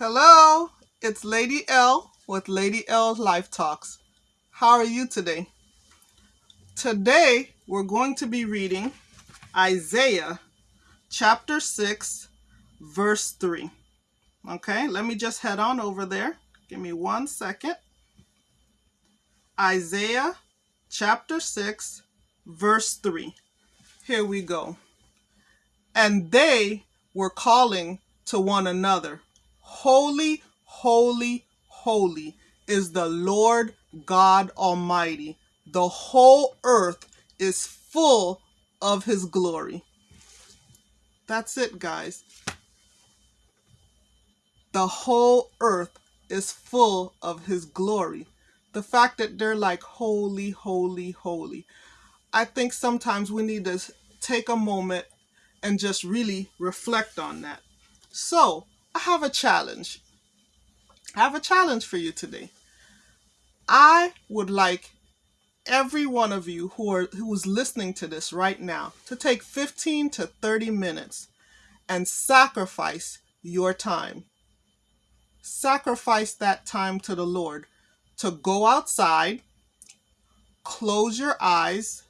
Hello, it's Lady L with Lady L Life Talks. How are you today? Today we're going to be reading Isaiah chapter 6, verse 3. Okay, let me just head on over there. Give me one second. Isaiah chapter 6, verse 3. Here we go. And they were calling to one another Holy, holy, holy is the Lord God Almighty. The whole earth is full of his glory. That's it, guys. The whole earth is full of his glory. The fact that they're like holy, holy, holy. I think sometimes we need to take a moment and just really reflect on that. So, I have a challenge. I have a challenge for you today. I would like every one of you who are who's listening to this right now to take 15 to 30 minutes and sacrifice your time. Sacrifice that time to the Lord to go outside, close your eyes,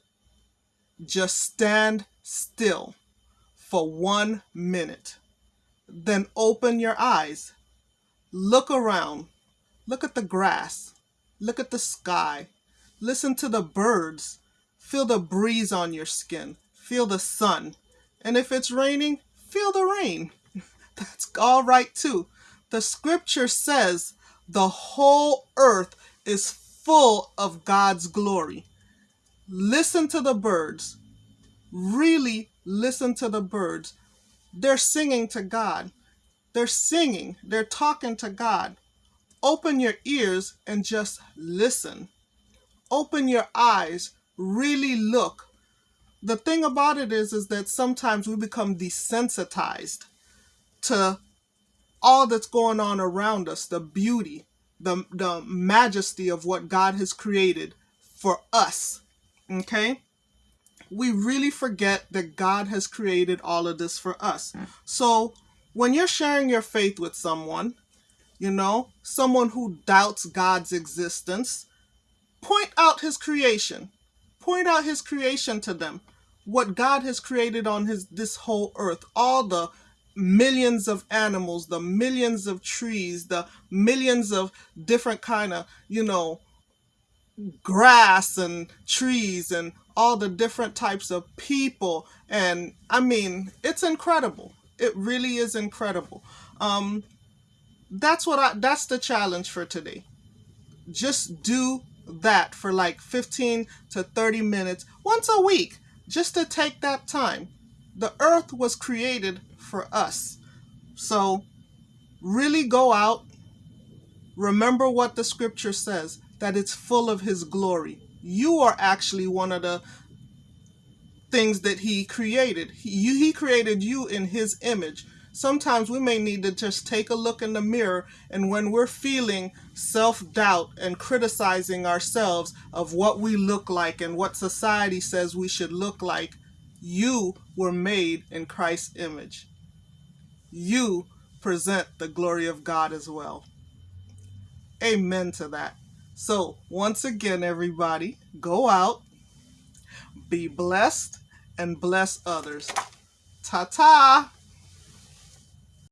just stand still for one minute. Then open your eyes. Look around. Look at the grass. Look at the sky. Listen to the birds. Feel the breeze on your skin. Feel the sun. And if it's raining, feel the rain. That's all right too. The scripture says the whole earth is full of God's glory. Listen to the birds. Really listen to the birds. They're singing to God. They're singing. They're talking to God. Open your ears and just listen. Open your eyes. Really look. The thing about it is, is that sometimes we become desensitized to all that's going on around us, the beauty, the, the majesty of what God has created for us. Okay? We really forget that God has created all of this for us. So when you're sharing your faith with someone, you know, someone who doubts God's existence, point out his creation. Point out his creation to them. What God has created on his this whole earth, all the millions of animals, the millions of trees, the millions of different kind of, you know, grass and trees and all the different types of people. And I mean it's incredible. It really is incredible. Um that's what I that's the challenge for today. Just do that for like 15 to 30 minutes once a week just to take that time. The earth was created for us. So really go out remember what the scripture says that it's full of his glory. You are actually one of the things that he created. He, he created you in his image. Sometimes we may need to just take a look in the mirror and when we're feeling self-doubt and criticizing ourselves of what we look like and what society says we should look like, you were made in Christ's image. You present the glory of God as well. Amen to that. So, once again, everybody, go out, be blessed, and bless others. Ta ta!